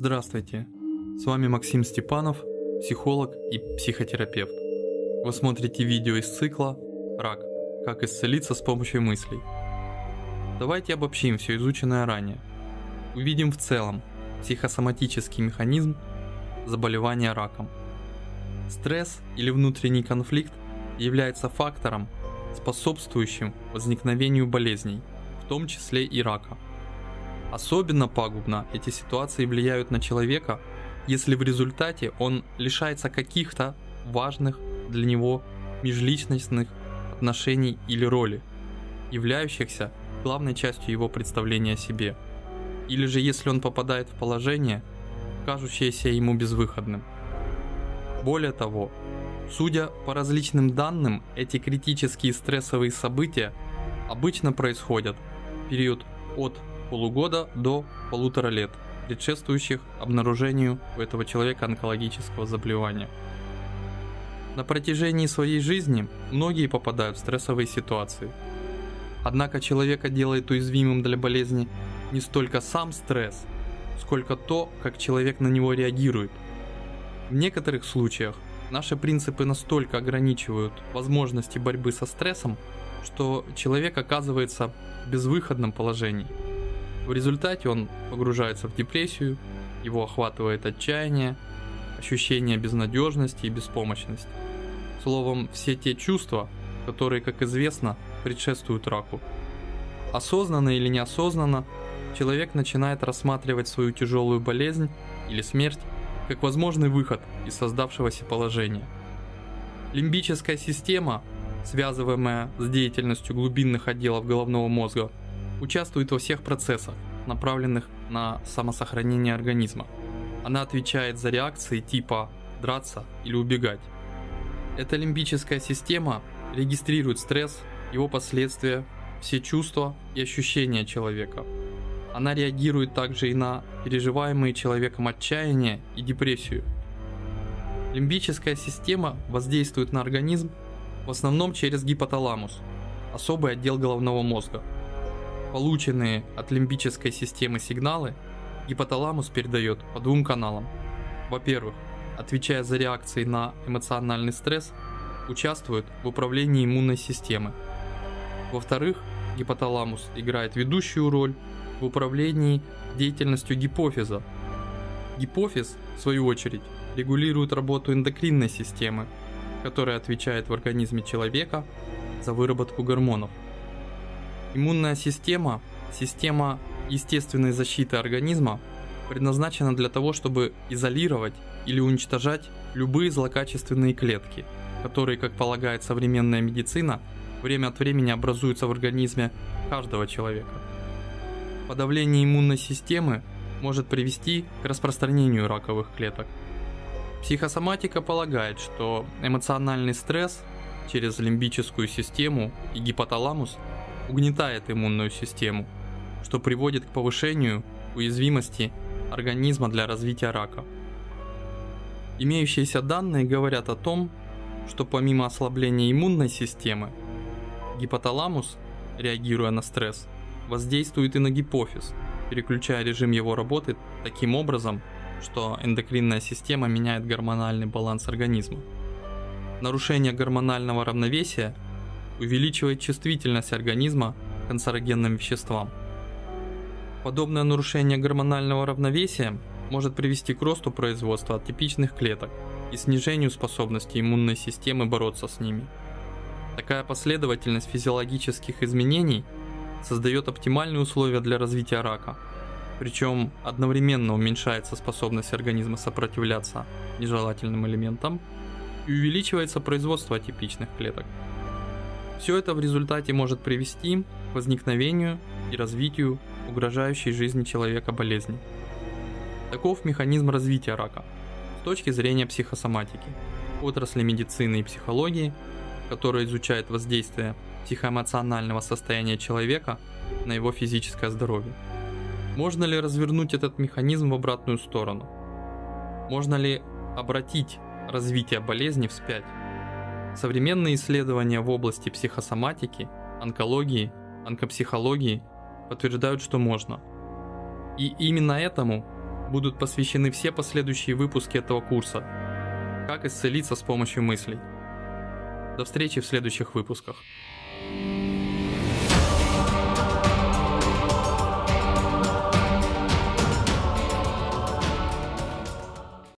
Здравствуйте, с вами Максим Степанов, психолог и психотерапевт. Вы смотрите видео из цикла «Рак. Как исцелиться с помощью мыслей». Давайте обобщим все изученное ранее. Увидим в целом психосоматический механизм заболевания раком. Стресс или внутренний конфликт является фактором, способствующим возникновению болезней, в том числе и рака – Особенно пагубно эти ситуации влияют на человека, если в результате он лишается каких-то важных для него межличностных отношений или роли, являющихся главной частью его представления о себе. Или же если он попадает в положение, кажущееся ему безвыходным. Более того, судя по различным данным, эти критические стрессовые события обычно происходят в период от полугода до полутора лет, предшествующих обнаружению у этого человека онкологического заболевания. На протяжении своей жизни многие попадают в стрессовые ситуации. Однако человека делает уязвимым для болезни не столько сам стресс, сколько то, как человек на него реагирует. В некоторых случаях наши принципы настолько ограничивают возможности борьбы со стрессом, что человек оказывается в безвыходном положении – в результате он погружается в депрессию, его охватывает отчаяние, ощущение безнадежности и беспомощности. Словом, все те чувства, которые, как известно, предшествуют раку. Осознанно или неосознанно, человек начинает рассматривать свою тяжелую болезнь или смерть как возможный выход из создавшегося положения. Лимбическая система, связываемая с деятельностью глубинных отделов головного мозга, участвует во всех процессах, направленных на самосохранение организма. Она отвечает за реакции типа драться или убегать. Эта лимбическая система регистрирует стресс, его последствия, все чувства и ощущения человека. Она реагирует также и на переживаемые человеком отчаяние и депрессию. Лимбическая система воздействует на организм в основном через гипоталамус, особый отдел головного мозга – Полученные от лимбической системы сигналы гипоталамус передает по двум каналам. Во-первых, отвечая за реакции на эмоциональный стресс, участвует в управлении иммунной системы. Во-вторых, гипоталамус играет ведущую роль в управлении деятельностью гипофиза. Гипофиз, в свою очередь, регулирует работу эндокринной системы, которая отвечает в организме человека за выработку гормонов. Иммунная система, система естественной защиты организма, предназначена для того, чтобы изолировать или уничтожать любые злокачественные клетки, которые, как полагает современная медицина, время от времени образуются в организме каждого человека. Подавление иммунной системы может привести к распространению раковых клеток. Психосоматика полагает, что эмоциональный стресс через лимбическую систему и гипоталамус – угнетает иммунную систему, что приводит к повышению уязвимости организма для развития рака. Имеющиеся данные говорят о том, что помимо ослабления иммунной системы, гипоталамус, реагируя на стресс, воздействует и на гипофиз, переключая режим его работы таким образом, что эндокринная система меняет гормональный баланс организма. Нарушение гормонального равновесия – увеличивает чувствительность организма к канцерогенным веществам. Подобное нарушение гормонального равновесия может привести к росту производства атипичных клеток и снижению способности иммунной системы бороться с ними. Такая последовательность физиологических изменений создает оптимальные условия для развития рака, причем одновременно уменьшается способность организма сопротивляться нежелательным элементам и увеличивается производство атипичных клеток. Все это в результате может привести к возникновению и развитию угрожающей жизни человека болезни. Таков механизм развития рака с точки зрения психосоматики, отрасли медицины и психологии, которая изучает воздействие психоэмоционального состояния человека на его физическое здоровье. Можно ли развернуть этот механизм в обратную сторону? Можно ли обратить развитие болезни вспять? Современные исследования в области психосоматики, онкологии, онкопсихологии подтверждают, что можно. И именно этому будут посвящены все последующие выпуски этого курса. Как исцелиться с помощью мыслей. До встречи в следующих выпусках.